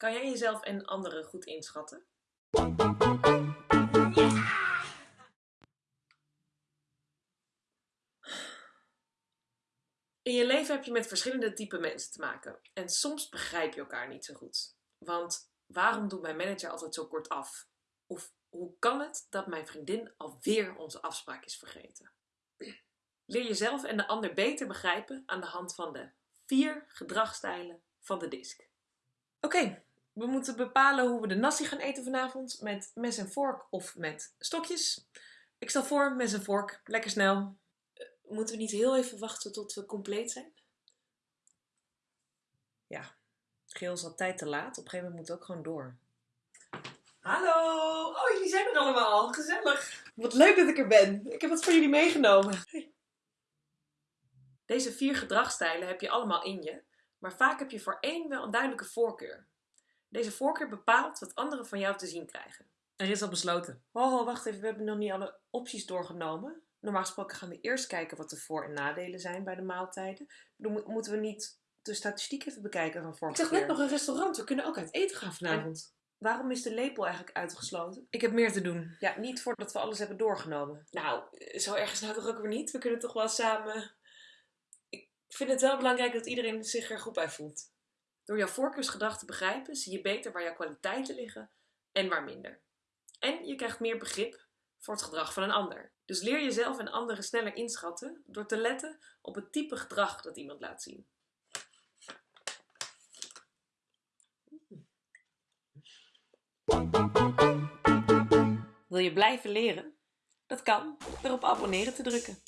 Kan jij jezelf en anderen goed inschatten? In je leven heb je met verschillende type mensen te maken. En soms begrijp je elkaar niet zo goed. Want waarom doet mijn manager altijd zo kort af? Of hoe kan het dat mijn vriendin alweer onze afspraak is vergeten? Leer jezelf en de ander beter begrijpen aan de hand van de vier gedragsstijlen van de DISC. Oké, we moeten bepalen hoe we de nasi gaan eten vanavond. Met mes en vork of met stokjes. Ik stel voor mes en vork. Lekker snel. Eh, Moeten we niet heel even wachten tot we compleet zijn? Ja, geel is altijd te laat. Op een gegeven moment moet het ook gewoon door. Hallo! Oh, jullie zijn er allemaal. Gezellig. Wat leuk dat ik er ben. Ik heb wat voor jullie meegenomen. Deze vier gedragsstijlen heb je allemaal in je, maar vaak heb je voor één wel een duidelijke voorkeur. Deze voorkeur bepaalt wat anderen van jou te zien krijgen. Er is al besloten. Oh, wacht even, we hebben nog niet alle opties doorgenomen. Normaal gesproken gaan we eerst kijken wat de voor- en nadelen zijn bij de maaltijden. Dan moeten we niet de statistiek even bekijken van Ik vorige zag keer. net nog een restaurant. We kunnen ook uit eten gaan vanavond. Waarom is de lepel eigenlijk uitgesloten? Ik heb meer te doen. Ja, niet voordat we alles hebben doorgenomen. Nou, zo ergens nou toch ook weer niet? We kunnen toch wel samen... Ik vind het wel belangrijk dat iedereen zich er goed bij voelt. Door jouw voorkeursgedrag te begrijpen, zie je beter waar jouw kwaliteiten liggen en waar minder. En je krijgt meer begrip voor het gedrag van een ander. Dus leer jezelf en anderen sneller inschatten door te letten op het type gedrag dat iemand laat zien. Wil je blijven leren? Dat kan door op abonneren te drukken.